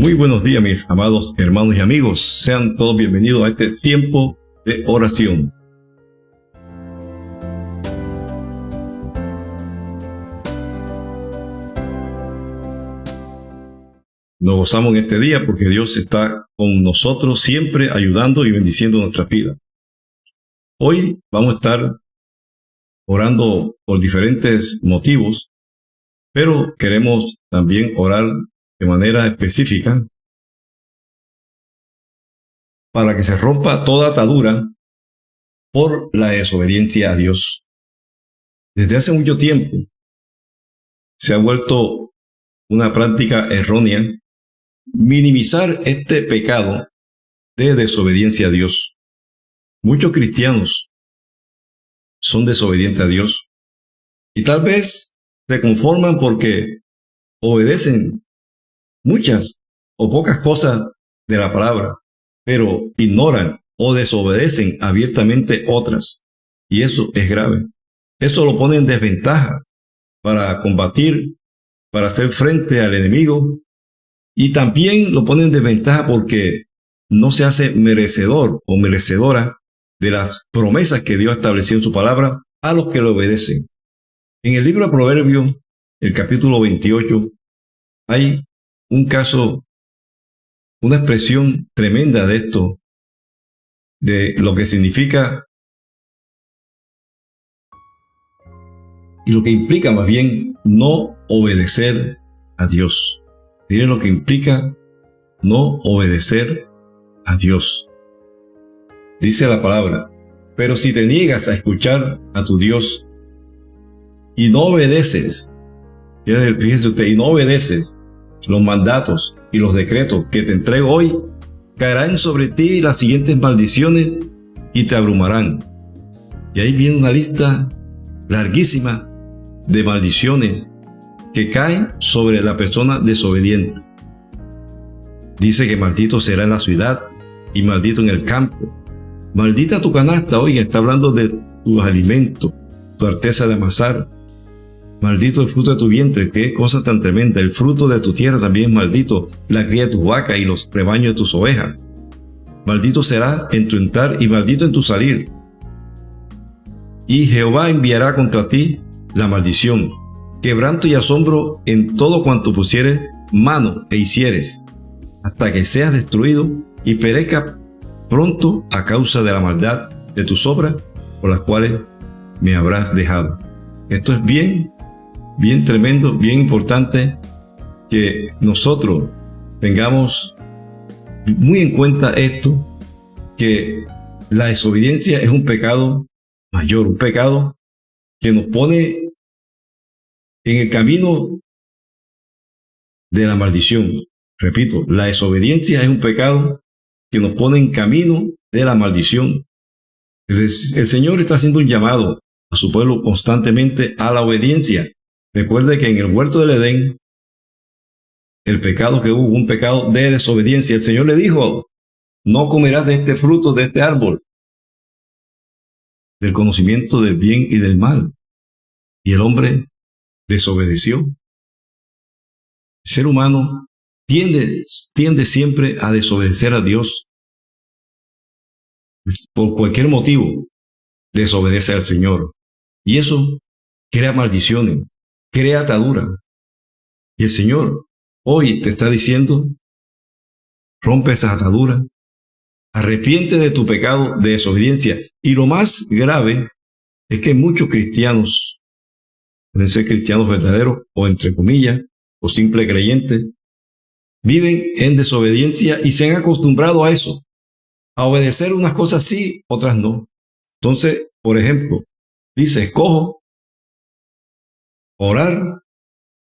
Muy buenos días mis amados hermanos y amigos. Sean todos bienvenidos a este tiempo de oración. Nos gozamos en este día porque Dios está con nosotros siempre ayudando y bendiciendo nuestra vida. Hoy vamos a estar orando por diferentes motivos, pero queremos también orar de manera específica para que se rompa toda atadura por la desobediencia a Dios. Desde hace mucho tiempo se ha vuelto una práctica errónea minimizar este pecado de desobediencia a Dios. Muchos cristianos son desobedientes a Dios y tal vez se conforman porque obedecen muchas o pocas cosas de la palabra, pero ignoran o desobedecen abiertamente otras. Y eso es grave. Eso lo pone en desventaja para combatir, para hacer frente al enemigo. Y también lo pone en desventaja porque no se hace merecedor o merecedora de las promesas que Dios estableció en su palabra a los que le obedecen. En el libro de Proverbios, el capítulo 28, hay un caso, una expresión tremenda de esto, de lo que significa y lo que implica más bien no obedecer a Dios. Miren lo que implica no obedecer a Dios. Dice la palabra, pero si te niegas a escuchar a tu Dios y no obedeces, fíjese usted, y no obedeces los mandatos y los decretos que te entrego hoy, caerán sobre ti las siguientes maldiciones y te abrumarán. Y ahí viene una lista larguísima de maldiciones que caen sobre la persona desobediente. Dice que maldito será en la ciudad y maldito en el campo. Maldita tu canasta, oiga, está hablando de tus alimentos, tu arteza de amasar, Maldito el fruto de tu vientre, qué cosa tan tremenda. El fruto de tu tierra también maldito, la cría de tus vacas y los rebaños de tus ovejas. Maldito será en tu entrar y maldito en tu salir. Y Jehová enviará contra ti la maldición, quebranto y asombro en todo cuanto pusieres mano e hicieres, hasta que seas destruido y perezca pronto a causa de la maldad de tus obras por las cuales me habrás dejado. Esto es bien bien tremendo, bien importante que nosotros tengamos muy en cuenta esto, que la desobediencia es un pecado mayor, un pecado que nos pone en el camino de la maldición. Repito, la desobediencia es un pecado que nos pone en camino de la maldición. El, Señor está haciendo un llamado a su pueblo constantemente a la obediencia. Recuerde que en el huerto del Edén, el pecado que hubo, un pecado de desobediencia, el Señor le dijo, no comerás de este fruto, de este árbol, del conocimiento del bien y del mal. Y el hombre desobedeció. El ser humano tiende, tiende siempre a desobedecer a Dios. Por cualquier motivo, desobedece al Señor. Y eso crea maldiciones, crea atadura. Y el Señor hoy te está diciendo, rompe esa atadura, arrepiente de tu pecado de desobediencia. Y lo más grave es que muchos cristianos, pueden ser cristianos verdaderos o entre comillas, o simples creyentes, viven en desobediencia y se han acostumbrado a eso, a obedecer unas cosas sí, otras no. Entonces, por ejemplo, dice, escojo orar,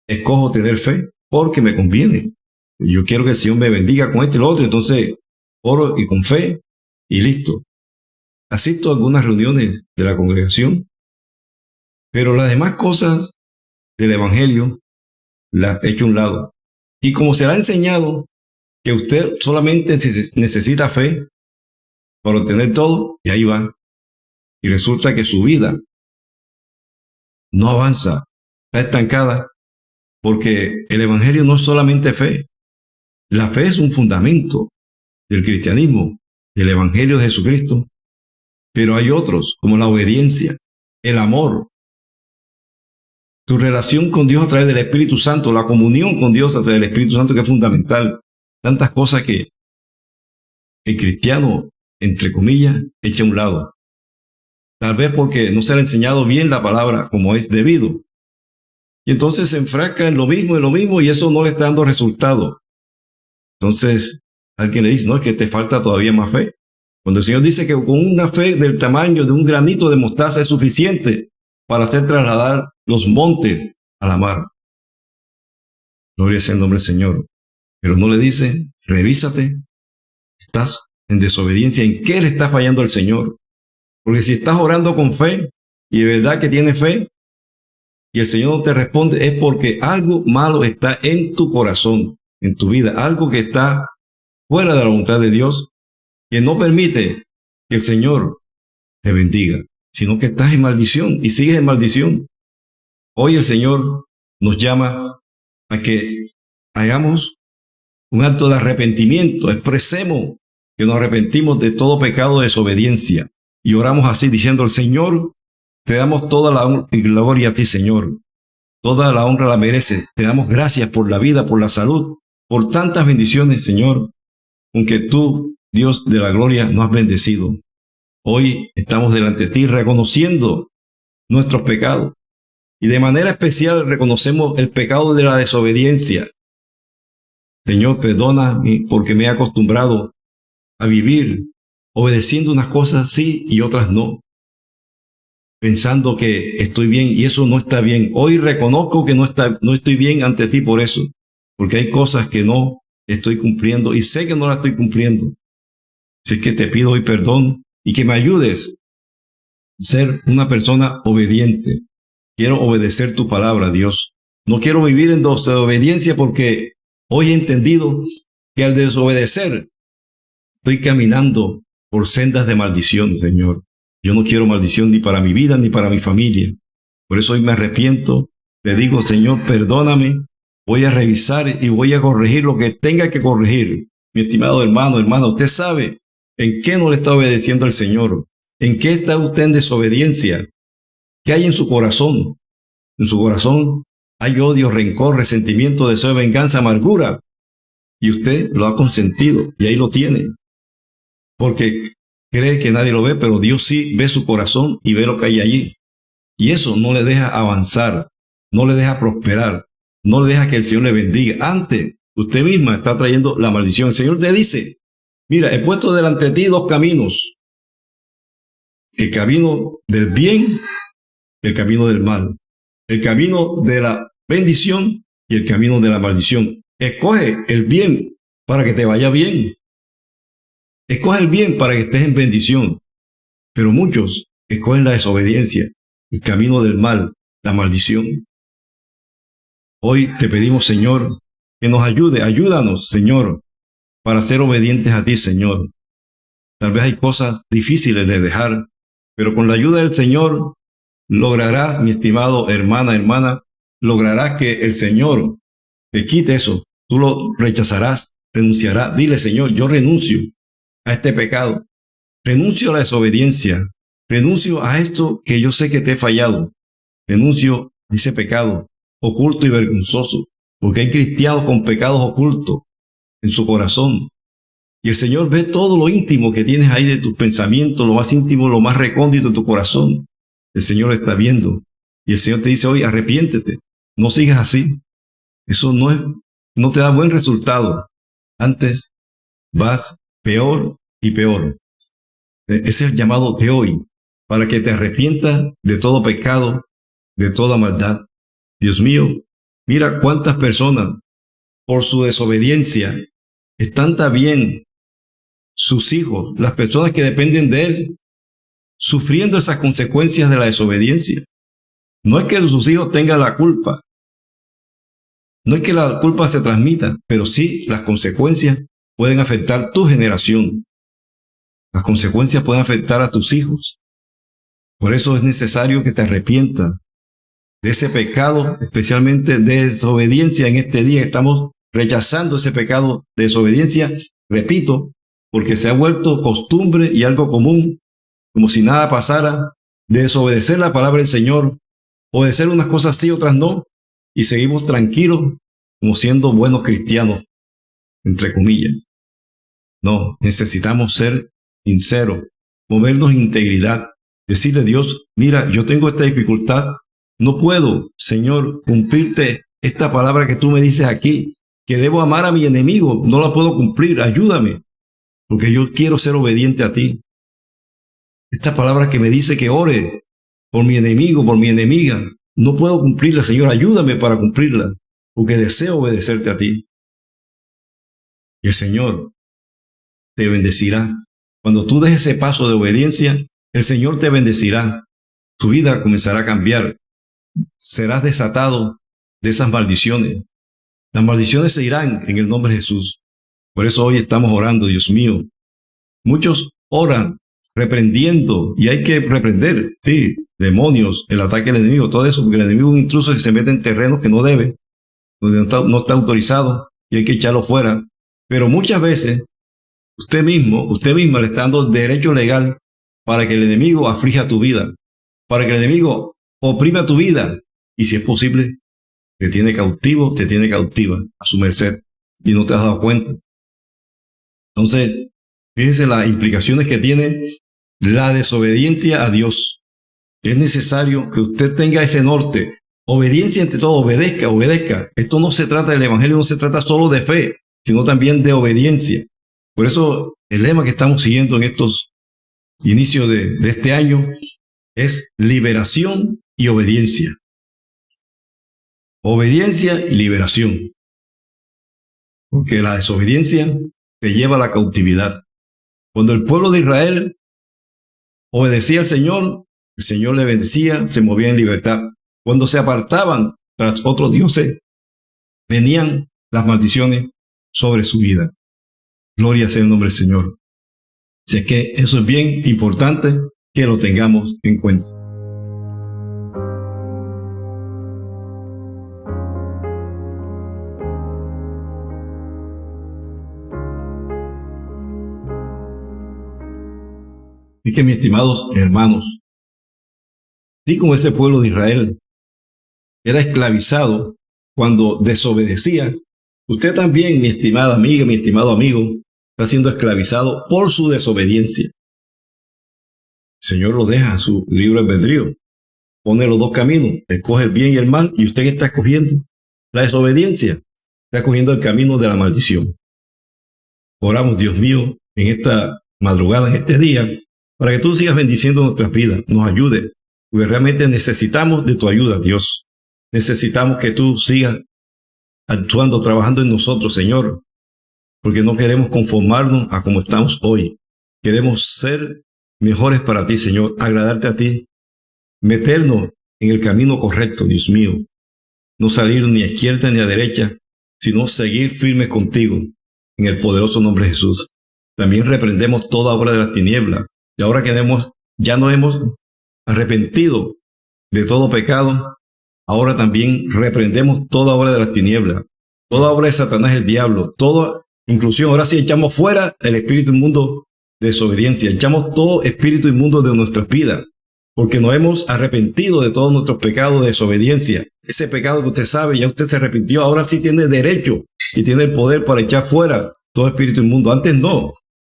escojo tener fe porque me conviene. Yo quiero que el Señor me bendiga con esto y lo otro, entonces oro y con fe y listo. Asisto a algunas reuniones de la congregación, pero las demás cosas del Evangelio las he hecho a un lado. Y como se le ha enseñado que usted solamente necesita fe para obtener todo, y ahí va. Y resulta que su vida no avanza, está estancada, porque el Evangelio no es solamente fe. La fe es un fundamento del cristianismo, del Evangelio de Jesucristo, pero hay otros, como la obediencia, el amor, tu relación con Dios a través del Espíritu Santo, la comunión con Dios a través del Espíritu Santo, que es fundamental. Tantas cosas que el cristiano, entre comillas, echa a un lado. Tal vez porque no se le ha enseñado bien la palabra como es debido. Y entonces se enfrasca en lo mismo, en lo mismo, y eso no le está dando resultado. Entonces, alguien le dice, no, es que te falta todavía más fe. Cuando el Señor dice que con una fe del tamaño de un granito de mostaza es suficiente para hacer trasladar los montes a la mar. Gloria sea el nombre del Señor. Pero no le dice, revísate, estás en desobediencia, ¿en qué le está fallando al Señor? Porque si estás orando con fe y de verdad que tienes fe y el Señor no te responde, es porque algo malo está en tu corazón, en tu vida, algo que está fuera de la voluntad de Dios, que no permite que el Señor te bendiga, sino que estás en maldición y sigues en maldición. Hoy el Señor nos llama a que hagamos un acto de arrepentimiento, expresemos que nos arrepentimos de todo pecado de desobediencia y oramos así diciendo al Señor, te damos toda la gloria a ti, Señor. Toda la honra la mereces. Te damos gracias por la vida, por la salud, por tantas bendiciones, Señor, aunque tú, Dios de la gloria, nos has bendecido. Hoy estamos delante de ti reconociendo nuestros pecados y de manera especial reconocemos el pecado de la desobediencia. Señor, perdona porque me he acostumbrado a vivir obedeciendo unas cosas sí y otras no. Pensando que estoy bien y eso no está bien. Hoy reconozco que no, está, no estoy bien ante ti por eso. Porque hay cosas que no estoy cumpliendo y sé que no las estoy cumpliendo. Así que te pido hoy perdón y que me ayudes a ser una persona obediente. Quiero obedecer tu palabra, Dios. No quiero vivir en desobediencia porque hoy he entendido que al desobedecer estoy caminando por sendas de maldición, Señor. Yo no quiero maldición ni para mi vida ni para mi familia. Por eso hoy me arrepiento. Te digo, Señor, perdóname. Voy a revisar y voy a corregir lo que tenga que corregir. Mi estimado hermano, hermana, usted sabe en qué no le está obedeciendo al Señor. ¿En qué está usted en desobediencia? ¿Qué hay en su corazón? En su corazón hay odio, rencor, resentimiento, deseo de venganza, amargura. Y usted lo ha consentido y ahí lo tiene porque cree que nadie lo ve, pero Dios sí ve su corazón y ve lo que hay allí. Y eso no le deja avanzar, no le deja prosperar, no le deja que el Señor le bendiga. Antes, usted misma está trayendo la maldición. El Señor te dice, mira, he puesto delante de ti dos caminos. El camino del bien, el camino del mal. El camino de la bendición y el camino de la maldición. Escoge el bien para que te vaya bien. Escoge el bien para que estés en bendición, pero muchos escogen la desobediencia, el camino del mal, la maldición. Hoy te pedimos, Señor, que nos ayude, ayúdanos, Señor, para ser obedientes a ti, Señor. Tal vez hay cosas difíciles de dejar, pero con la ayuda del Señor lograrás, mi estimado hermana, hermana, lograrás que el Señor te quite eso. Tú lo rechazarás, renunciarás. Dile, Señor, yo renuncio a este pecado. Renuncio a la desobediencia. Renuncio a esto que yo sé que te he fallado. Renuncio a ese pecado oculto y vergonzoso. Porque hay cristianos con pecados ocultos en su corazón. Y el Señor ve todo lo íntimo que tienes ahí de tus pensamientos, lo más íntimo, lo más recóndito de tu corazón. El Señor está viendo. Y el Señor te dice hoy, arrepiéntete. No sigas así. Eso no es, no te da buen resultado. Antes vas peor y peor. E, es el llamado de hoy, para que te arrepientas de todo pecado, de toda maldad. Dios mío, mira cuántas personas, por su desobediencia, están también sus hijos, las personas que dependen de Él, sufriendo esas consecuencias de la desobediencia. No es que sus hijos tengan la culpa, no es que la culpa se transmita, pero sí las consecuencias pueden afectar tu generación. Las consecuencias pueden afectar a tus hijos. Por eso es necesario que te arrepientas de ese pecado, especialmente de desobediencia en este día. Estamos rechazando ese pecado de desobediencia, repito, porque se ha vuelto costumbre y algo común, como si nada pasara, de desobedecer la palabra del Señor, obedecer unas cosas sí, otras no, y seguimos tranquilos como siendo buenos cristianos, entre comillas. No, necesitamos ser sinceros, movernos integridad, decirle a Dios, mira, yo tengo esta dificultad, no puedo, Señor, cumplirte esta palabra que tú me dices aquí, que debo amar a mi enemigo, no la puedo cumplir, ayúdame, porque yo quiero ser obediente a ti. Esta palabra que me dice que ore por mi enemigo, por mi enemiga, no puedo cumplirla, Señor, ayúdame para cumplirla, porque deseo obedecerte a ti. El Señor te bendecirá. Cuando tú des ese paso de obediencia, el Señor te bendecirá. Tu vida comenzará a cambiar. Serás desatado de esas maldiciones. Las maldiciones se irán en el nombre de Jesús. Por eso hoy estamos orando, Dios mío. Muchos oran reprendiendo y hay que reprender, sí, demonios, el ataque del enemigo, todo eso, porque el enemigo es un intruso que se mete en terrenos que no debe, donde no está, autorizado y hay que echarlo fuera. Pero muchas veces usted mismo, usted misma le está dando derecho legal para que el enemigo aflija tu vida, para que el enemigo oprima tu vida y si es posible, te tiene cautivo, te tiene cautiva a su merced y no te has dado cuenta. Entonces, fíjense las implicaciones que tiene la desobediencia a Dios. Es necesario que usted tenga ese norte. Obediencia entre todo, obedezca, obedezca. Esto no se trata del Evangelio, no se trata solo de fe, sino también de obediencia. Por eso el lema que estamos siguiendo en estos inicios de, este año es liberación y obediencia. Obediencia y liberación. Porque la desobediencia te lleva a la cautividad. Cuando el pueblo de Israel obedecía al Señor, el Señor le bendecía, se movía en libertad. Cuando se apartaban tras otros dioses, venían las maldiciones sobre su vida. Gloria sea el nombre del Señor. Así que eso es bien importante que lo tengamos en cuenta. Y que mis estimados hermanos, así como ese pueblo de Israel era esclavizado cuando desobedecía, usted también, mi estimada amiga, mi estimado amigo, está siendo esclavizado por su desobediencia. El Señor lo deja en su libro albedrío. Pone los dos caminos, escoge el bien y el mal, y usted está escogiendo la desobediencia, está escogiendo el camino de la maldición. Oramos, Dios mío, en esta madrugada, en este día, para que tú sigas bendiciendo nuestras vidas, nos ayude, porque realmente necesitamos de tu ayuda, Dios. Necesitamos que tú sigas actuando, trabajando en nosotros, Señor, porque no queremos conformarnos a como estamos hoy. Queremos ser mejores para ti, Señor, agradarte a ti, meternos en el camino correcto, Dios mío. No salir ni a izquierda ni a derecha, sino seguir firmes contigo, en el poderoso nombre de Jesús. También reprendemos toda obra de las tinieblas, y ahora que hemos, ya no hemos arrepentido de todo pecado, ahora también reprendemos toda obra de las tinieblas, toda obra de Satanás el diablo, toda inclusión. Ahora sí echamos fuera el espíritu inmundo de desobediencia, echamos todo espíritu inmundo de nuestras vidas, porque nos hemos arrepentido de todos nuestros pecados de desobediencia. Ese pecado que usted sabe, ya usted se arrepintió, ahora sí tiene derecho y tiene el poder para echar fuera todo espíritu inmundo. Antes no.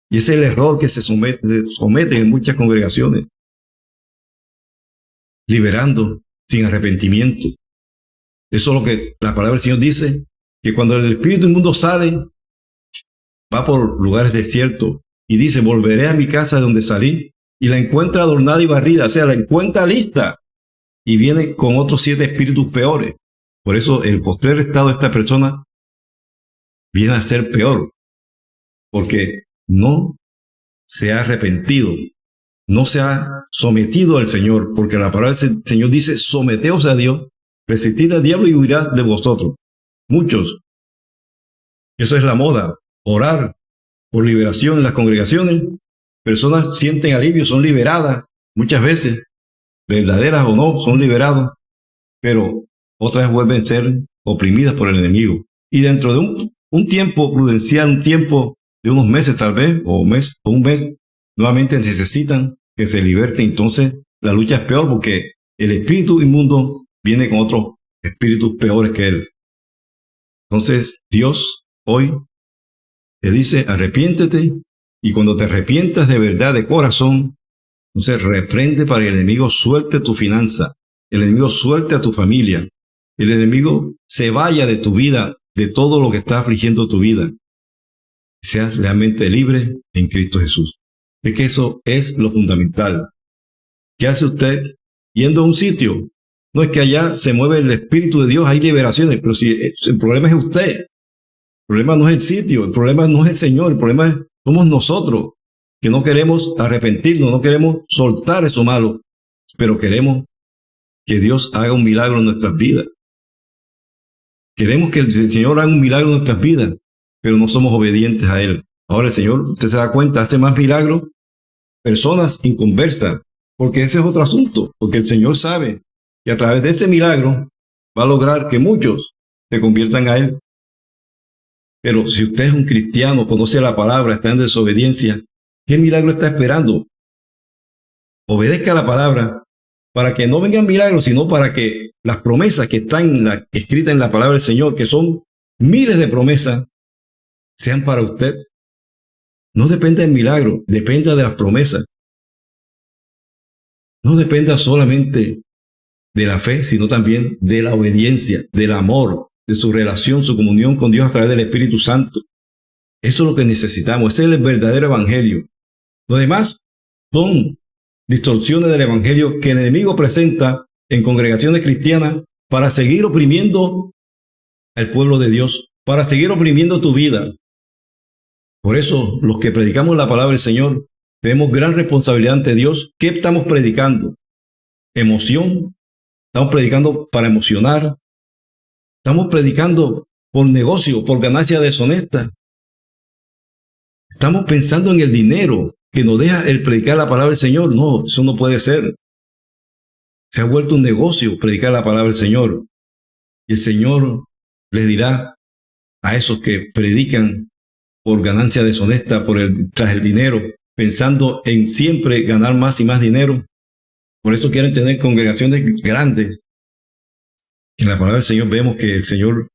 Y ese es el error que se somete, somete en muchas congregaciones. Liberando sin arrepentimiento. Eso es lo que la palabra del Señor dice, que cuando el espíritu inmundo sale, va por lugares desiertos y dice, volveré a mi casa de donde salí y la encuentra adornada y barrida, o sea, la encuentra lista y viene con otros siete espíritus peores. Por eso el postrer estado de esta persona viene a ser peor, porque no se ha arrepentido, no se ha sometido al Señor, porque la palabra del Señor dice, someteos a Dios, resistid al diablo y huirá de vosotros. Muchos. Eso es la moda, orar por liberación en las congregaciones. Personas sienten alivio, son liberadas muchas veces, verdaderas o no, son liberados, pero otras vuelven a ser oprimidas por el enemigo y dentro de un, tiempo prudencial, un tiempo de unos meses tal vez, o un mes, o un mes, nuevamente necesitan que se liberten. Entonces la lucha es peor porque el espíritu inmundo viene con otros espíritus peores que él. Entonces Dios hoy te dice, arrepiéntete y cuando te arrepientas de verdad, de corazón, entonces reprende para que el enemigo suelte tu finanza, el enemigo suelte a tu familia, el enemigo se vaya de tu vida, de todo lo que está afligiendo tu vida. Seas realmente libre en Cristo Jesús. Es que eso es lo fundamental. ¿Qué hace usted yendo a un sitio? No es que allá se mueve el Espíritu de Dios, hay liberaciones, pero si el problema es usted, el problema no es el sitio, el problema no es el Señor, el problema somos nosotros, que no queremos arrepentirnos, no queremos soltar eso malo, pero queremos que Dios haga un milagro en nuestras vidas. Queremos que el Señor haga un milagro en nuestras vidas, pero no somos obedientes a Él. Ahora el Señor, usted se da cuenta, hace más milagros personas inconversas, porque ese es otro asunto, porque el Señor sabe que a través de ese milagro va a lograr que muchos se conviertan a Él. Pero si usted es un cristiano, conoce la palabra, está en desobediencia, ¿qué milagro está esperando? Obedezca la palabra para que no vengan milagros, sino para que las promesas que están escritas en la palabra del Señor, que son miles de promesas, sean para usted. No depende del milagro, depende de las promesas. No dependa solamente de la fe, sino también de la obediencia, del amor, de su relación, su comunión con Dios a través del Espíritu Santo. Eso es lo que necesitamos, es el verdadero evangelio. Lo demás son distorsiones del evangelio que el enemigo presenta en congregaciones cristianas para seguir oprimiendo al pueblo de Dios, para seguir oprimiendo tu vida. Por eso, los que predicamos la palabra del Señor, tenemos gran responsabilidad ante Dios. ¿Qué estamos predicando? Emoción. Estamos predicando para emocionar. Estamos predicando por negocio, por ganancia deshonesta. Estamos pensando en el dinero que nos deja el predicar la palabra del Señor. No, eso no puede ser. Se ha vuelto un negocio predicar la palabra del Señor. Y el Señor les dirá a esos que predican por ganancia deshonesta, por el, tras el dinero, pensando en siempre ganar más y más dinero. Por eso quieren tener congregaciones grandes. En la palabra del Señor vemos que el Señor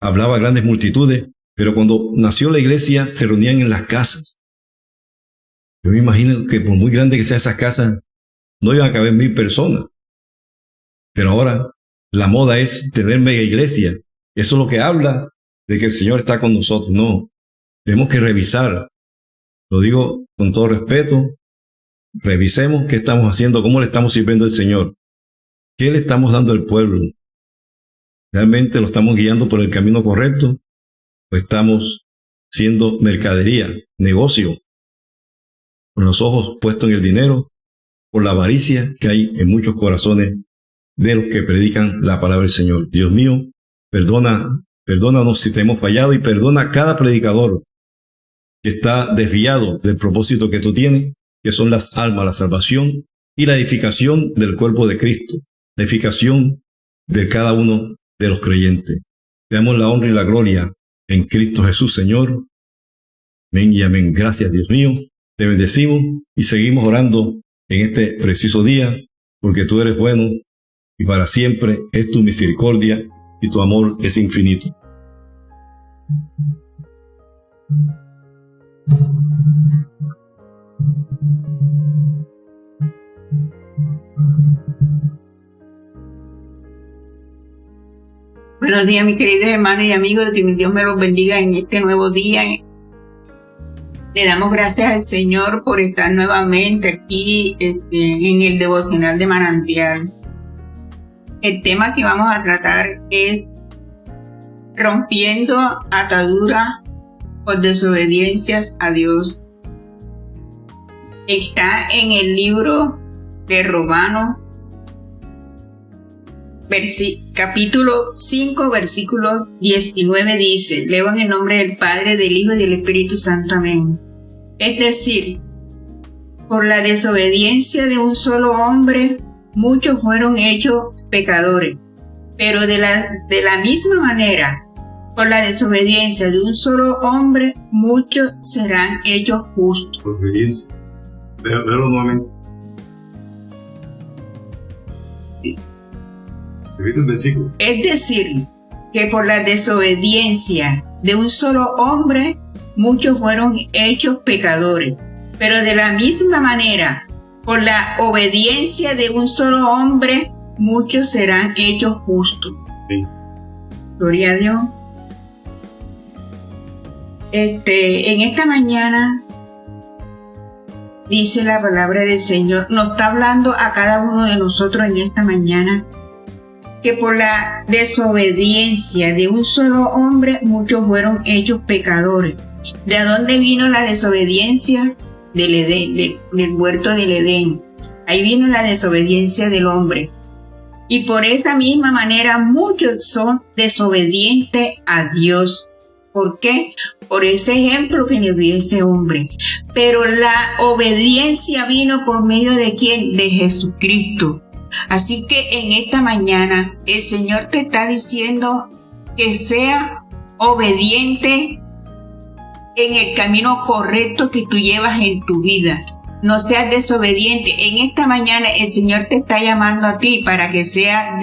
hablaba a grandes multitudes, pero cuando nació la iglesia se reunían en las casas. Yo me imagino que por muy grande que sea esas casas, no iban a caber mil personas. Pero ahora la moda es tener mega iglesia. Eso es lo que habla de que el Señor está con nosotros. No, tenemos que revisar. Lo digo con todo respeto. Revisemos qué estamos haciendo, cómo le estamos sirviendo al Señor. ¿Qué le estamos dando al pueblo? ¿Realmente lo estamos guiando por el camino correcto? ¿O estamos siendo mercadería, negocio? Con los ojos puestos en el dinero, por la avaricia que hay en muchos corazones de los que predican la palabra del Señor. Dios mío, perdona, perdónanos si te hemos fallado y perdona a cada predicador que está desviado del propósito que tú tienes, que son las almas, la salvación y la edificación del cuerpo de Cristo, la edificación de cada uno de los creyentes. Te damos la honra y la gloria en Cristo Jesús, Señor. Amén y amén. Gracias, Dios mío. Te bendecimos y seguimos orando en este preciso día, porque tú eres bueno y para siempre es tu misericordia y tu amor es infinito. Buenos días, mis queridos hermanos y amigos, que Dios me los bendiga en este nuevo día. Le damos gracias al Señor por estar nuevamente aquí este, en el devocional de manantial. El tema que vamos a tratar es rompiendo atadura por desobediencias a Dios. Está en el libro de Romanos, capítulo 5, versículo 19 dice, leo el nombre del Padre, del Hijo y del Espíritu Santo. Amén. Es decir, por la desobediencia de un solo hombre, muchos fueron hechos pecadores. Pero de la, de la misma manera Por la desobediencia de un solo hombre, muchos serán hechos justos. Obediencia. Véalo nuevamente. Es decir, que por la desobediencia de un solo hombre, muchos fueron hechos pecadores. Pero de la misma manera, por la obediencia de un solo hombre, muchos serán hechos justos. Gloria a Dios. Este, en esta mañana dice la palabra del Señor, nos está hablando a cada uno de nosotros en esta mañana que por la desobediencia de un solo hombre muchos fueron hechos pecadores. ¿De dónde vino la desobediencia? Del, Edén, del, huerto del Edén. Ahí vino la desobediencia del hombre. Y por esa misma manera muchos son desobedientes a Dios. ¿Por qué? Por ese ejemplo que le dio ese hombre. Pero la obediencia vino por medio de quién? De Jesucristo. Así que en esta mañana el Señor te está diciendo que sea obediente en el camino correcto que tú llevas en tu vida. No seas desobediente. En esta mañana el Señor te está llamando a ti para que seas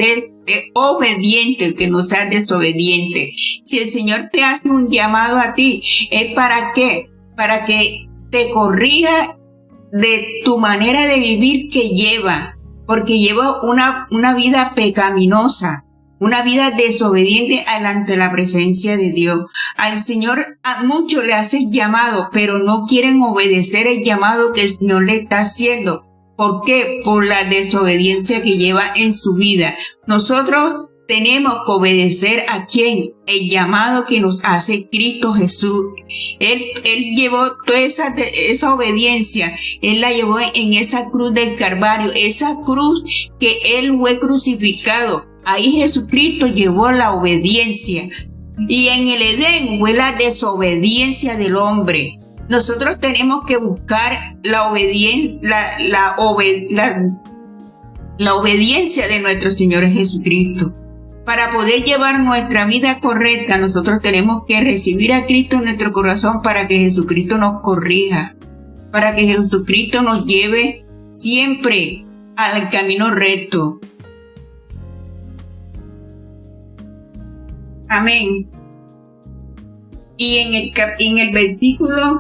obediente, que no seas desobediente. Si el Señor te hace un llamado a ti, ¿es para qué? Para que te corrija de tu manera de vivir que lleva, porque lleva una, una vida pecaminosa una vida desobediente ante la presencia de Dios. Al Señor a muchos le hace llamado, pero no quieren obedecer el llamado que el Señor le está haciendo. ¿Por qué? Por la desobediencia que lleva en su vida. Nosotros tenemos que obedecer a quien, el llamado que nos hace Cristo Jesús. Él, él llevó toda esa, esa obediencia, Él la llevó en esa cruz del Calvario, esa cruz que Él fue crucificado Ahí Jesucristo llevó la obediencia. Y en el Edén fue la desobediencia del hombre. Nosotros tenemos que buscar la, la obediencia de nuestro Señor Jesucristo. Para poder llevar nuestra vida correcta, nosotros tenemos que recibir a Cristo en nuestro corazón para que Jesucristo nos corrija, para que Jesucristo nos lleve siempre al camino recto. Amén. Y en el, en el versículo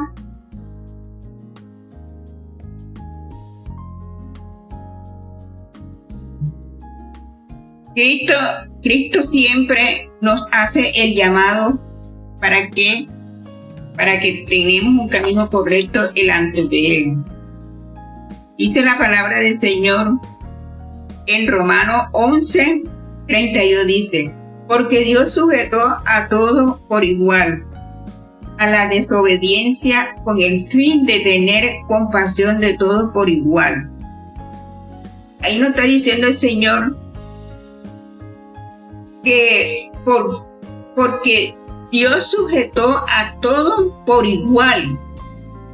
Cristo, Cristo siempre nos hace el llamado para que para que tengamos un camino correcto delante de Él. Dice la palabra del Señor en Romano 11, 32 dice, porque Dios sujetó a todos por igual a la desobediencia con el fin de tener compasión de todos por igual. Ahí nos está diciendo el Señor que por, porque Dios sujetó a todos por igual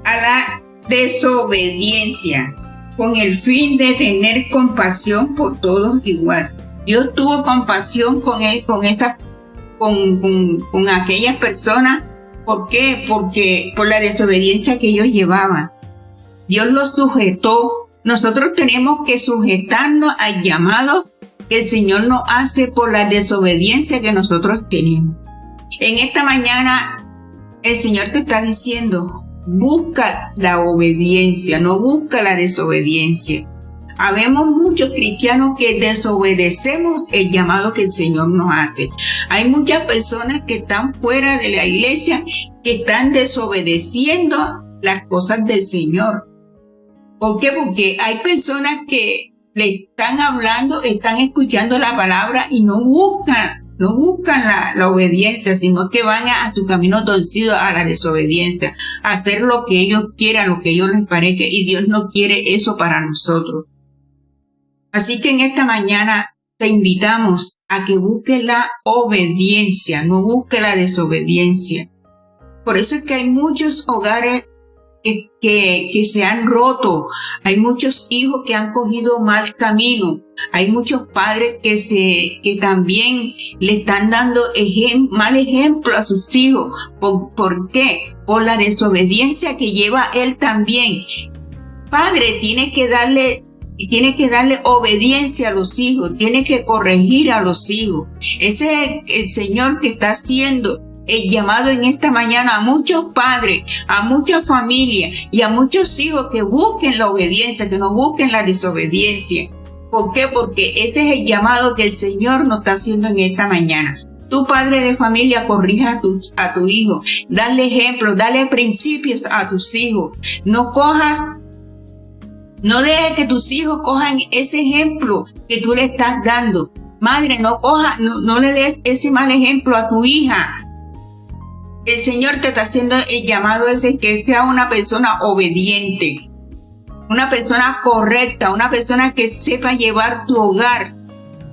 a la desobediencia con el fin de tener compasión por todos igual. Dios tuvo compasión con él, con con, con, aquellas personas. ¿Por qué? Porque por la desobediencia que ellos llevaban. Dios los sujetó. Nosotros tenemos que sujetarnos al llamado que el Señor nos hace por la desobediencia que nosotros tenemos. En esta mañana el Señor te está diciendo, busca la obediencia, no busca la desobediencia. Habemos muchos cristianos que desobedecemos el llamado que el Señor nos hace. Hay muchas personas que están fuera de la iglesia que están desobedeciendo las cosas del Señor. ¿Por qué? Porque hay personas que le están hablando, están escuchando la palabra y no buscan, no buscan la, obediencia, sino que van a, su camino torcido a la desobediencia, a hacer lo que ellos quieran, lo que ellos les parezca, y Dios no quiere eso para nosotros. Así que en esta mañana te invitamos a que busques la obediencia, no busques la desobediencia. Por eso es que hay muchos hogares que, que, se han roto. Hay muchos hijos que han cogido mal camino. Hay muchos padres que se, que también le están dando mal ejemplo a sus hijos. ¿Por, ¿Por qué? Por la desobediencia que lleva él también. Padre, tiene que darle y tiene que darle obediencia a los hijos, tiene que corregir a los hijos. Ese es el Señor que está haciendo el llamado en esta mañana a muchos padres, a muchas familias y a muchos hijos que busquen la obediencia, que no busquen la desobediencia. ¿Por qué? Porque ese es el llamado que el Señor nos está haciendo en esta mañana. Tu padre de familia corrija a tu, a tu hijo, dale ejemplo, dale principios a tus hijos. No cojas no dejes que tus hijos cojan ese ejemplo que tú le estás dando. Madre, no coja, no, le des ese mal ejemplo a tu hija. El Señor te está haciendo el llamado ese que sea una persona obediente, una persona correcta, una persona que sepa llevar tu hogar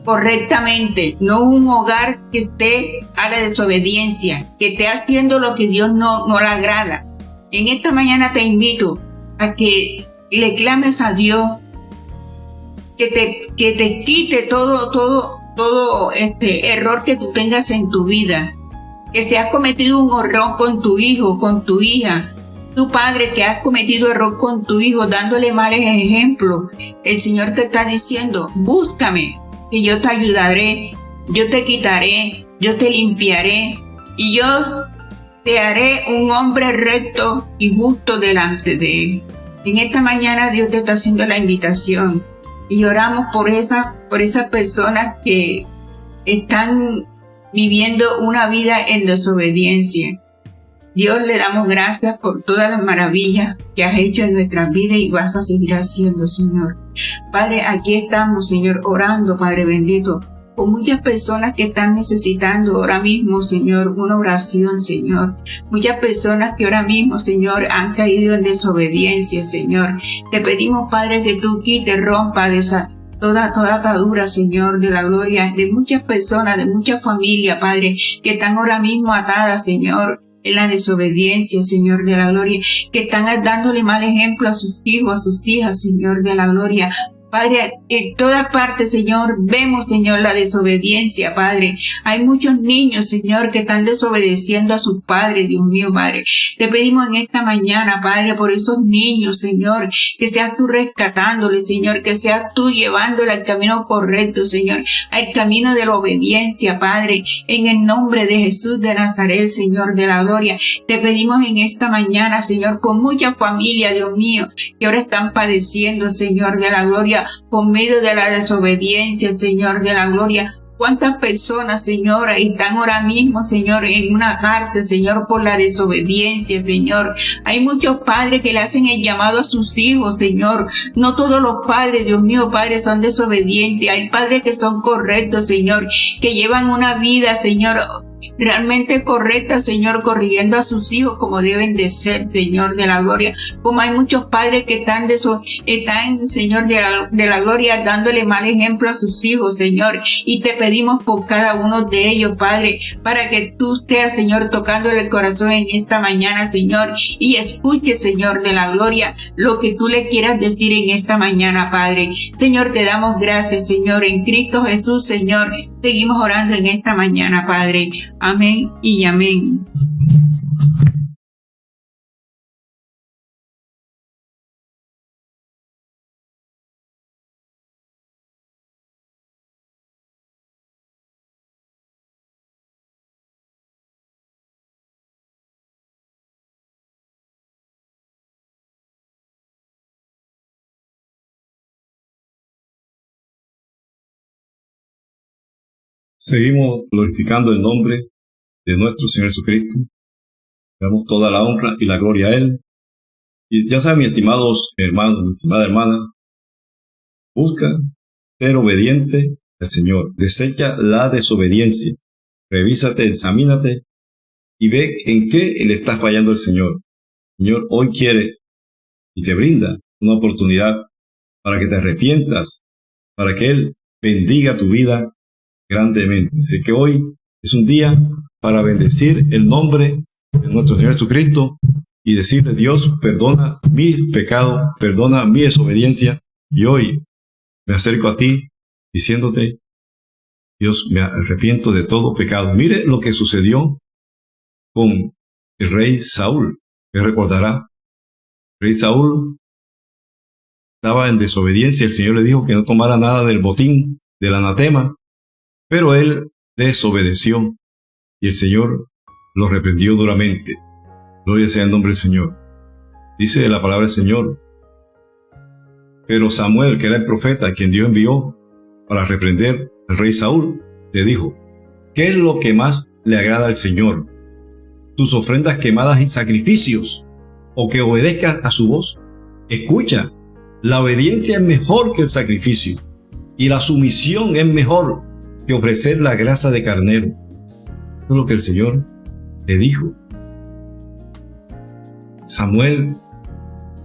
correctamente, no un hogar que esté a la desobediencia, que esté haciendo lo que Dios no, no le agrada. En esta mañana te invito a que le clames a Dios que te, que te quite todo, todo, todo este error que tú tengas en tu vida. Que si has cometido un error con tu hijo, con tu hija, tu padre que has cometido error con tu hijo, dándole males ejemplos, el Señor te está diciendo, búscame, y yo te ayudaré, yo te quitaré, yo te limpiaré, y yo te haré un hombre recto y justo delante de él. En esta mañana Dios te está haciendo la invitación y oramos por esas por personas que están viviendo una vida en desobediencia. Dios le damos gracias por todas las maravillas que has hecho en nuestras vidas y vas a seguir haciendo, Señor. Padre, aquí estamos, Señor, orando, Padre bendito, con muchas personas que están necesitando ahora mismo, Señor, una oración, Señor. Muchas personas que ahora mismo, Señor, han caído en desobediencia, Señor. Te pedimos, Padre, que tú quites, rompa de esa toda, toda atadura, Señor, de la gloria de muchas personas, de muchas familias, Padre, que están ahora mismo atadas, Señor, en la desobediencia, Señor de la gloria, que están dándole mal ejemplo a sus hijos, a sus hijas, Señor de la gloria. Padre, en toda parte, Señor, vemos, Señor, la desobediencia, Padre. Hay muchos niños, Señor, que están desobedeciendo a sus padres, Dios mío, Padre. Te pedimos en esta mañana, Padre, por esos niños, Señor, que seas tú rescatándoles, Señor, que seas tú llevándoles al camino correcto, Señor, al camino de la obediencia, Padre, en el nombre de Jesús de Nazaret, Señor de la gloria. Te pedimos en esta mañana, Señor, con mucha familia, Dios mío, que ahora están padeciendo, Señor de la gloria, por medio de la desobediencia, Señor de la gloria. ¿Cuántas personas, Señor, están ahora mismo, Señor, en una cárcel, Señor, por la desobediencia, Señor? Hay muchos padres que le hacen el llamado a sus hijos, Señor. No todos los padres, Dios mío, padres, son desobedientes. Hay padres que son correctos, Señor, que llevan una vida, Señor, realmente correcta, Señor, corrigiendo a sus hijos como deben de ser, Señor de la gloria. Como hay muchos padres que están de eso, están, Señor de la, de la gloria, dándole mal ejemplo a sus hijos, Señor. Y te pedimos por cada uno de ellos, Padre, para que tú seas, Señor, tocándole el corazón en esta mañana, Señor, y escuche, Señor de la gloria, lo que tú le quieras decir en esta mañana, Padre. Señor, te damos gracias, Señor, en Cristo Jesús, Señor. Seguimos orando en esta mañana, Padre. Amén y amén. Seguimos glorificando el nombre de nuestro Señor Jesucristo. Damos toda la honra y la gloria a Él. Y ya saben, mis estimados hermanos, mi estimada hermana, busca ser obediente al Señor. Desecha la desobediencia. Revísate, examínate y ve en qué le está fallando el Señor. Señor hoy quiere y te brinda una oportunidad para que te arrepientas, para que Él bendiga tu vida grandemente. Así que hoy es un día para bendecir el nombre de nuestro Señor Jesucristo y decirle, Dios, perdona mis pecados, perdona mi desobediencia, y hoy me acerco a ti diciéndote, Dios, me arrepiento de todo pecado. Mire lo que sucedió con el rey Saúl, recordará. El rey Saúl estaba en desobediencia, el Señor le dijo que no tomara nada del botín, del anatema, pero él desobedeció y el Señor lo reprendió duramente. Gloria sea el nombre del Señor. Dice la palabra del Señor. Pero Samuel, que era el profeta, quien Dios envió para reprender al rey Saúl, le dijo, ¿qué es lo que más le agrada al Señor? ¿Tus ofrendas quemadas en sacrificios o que obedezcas a su voz? Escucha, la obediencia es mejor que el sacrificio y la sumisión es mejor ofrecer la grasa de carnero. es lo que el Señor le dijo. Samuel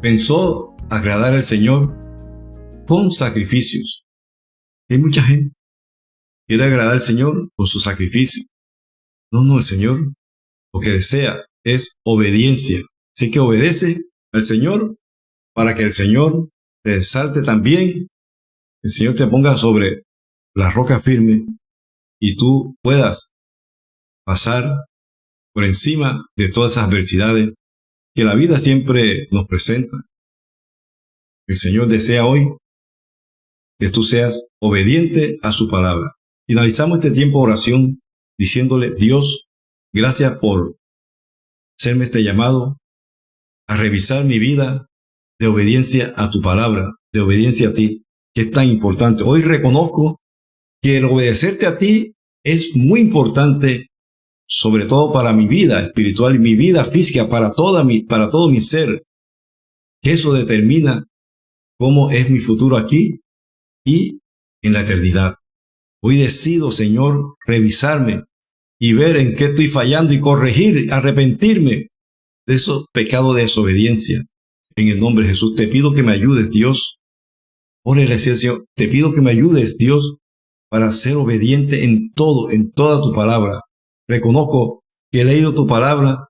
pensó agradar al Señor con sacrificios. Hay mucha gente que quiere agradar al Señor con su sacrificio. No, no, el Señor lo que desea es obediencia. Así que obedece al Señor para que el Señor te salte también, el Señor te ponga sobre la roca firme y tú puedas pasar por encima de todas esas adversidades que la vida siempre nos presenta. El Señor desea hoy que tú seas obediente a su palabra. Finalizamos este tiempo de oración diciéndole, Dios, gracias por hacerme este llamado a revisar mi vida de obediencia a tu palabra, de obediencia a ti, que es tan importante. Hoy reconozco que el obedecerte a ti es muy importante sobre todo para mi vida espiritual y mi vida física, para, toda mi, para todo mi ser. Eso determina cómo es mi futuro aquí y en la eternidad. Hoy decido, Señor, revisarme y ver en qué estoy fallando y corregir, arrepentirme de esos pecados de desobediencia. En el nombre de Jesús te pido que me ayudes, Dios. Órale, Señor, te pido que me ayudes, Dios, para ser obediente en todo, en toda tu palabra, reconozco que he leído tu palabra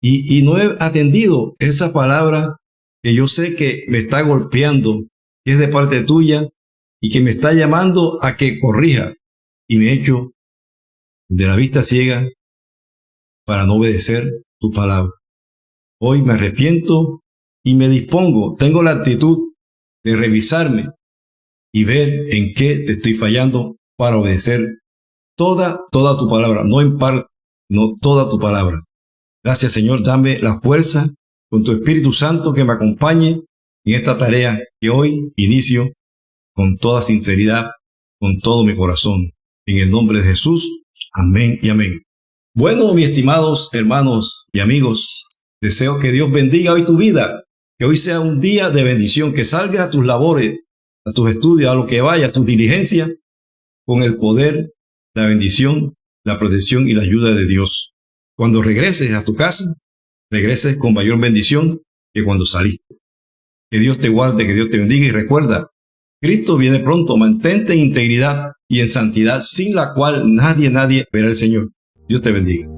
y, no he atendido esa palabra que yo sé que me está golpeando, que es de parte tuya y que me está llamando a que corrija y me hecho de la vista ciega para no obedecer tu palabra. Hoy me arrepiento y me dispongo, tengo la actitud de revisarme y ver en qué te estoy fallando para obedecer toda, toda tu palabra, no en parte, no toda tu palabra. Gracias Señor, dame la fuerza con tu Espíritu Santo que me acompañe en esta tarea que hoy inicio con toda sinceridad, con todo mi corazón. En el nombre de Jesús, amén y amén. Bueno, mis estimados hermanos y amigos, deseo que Dios bendiga hoy tu vida, que hoy sea un día de bendición, que salga a tus labores, a tus estudios, a lo que vaya, a tus diligencias, con el poder la bendición, la protección y la ayuda de Dios. Cuando regreses a tu casa, regreses con mayor bendición que cuando saliste. Que Dios te guarde, que Dios te bendiga y recuerda, Cristo viene pronto, mantente en integridad y en santidad, sin la cual nadie, nadie verá al Señor. Dios te bendiga.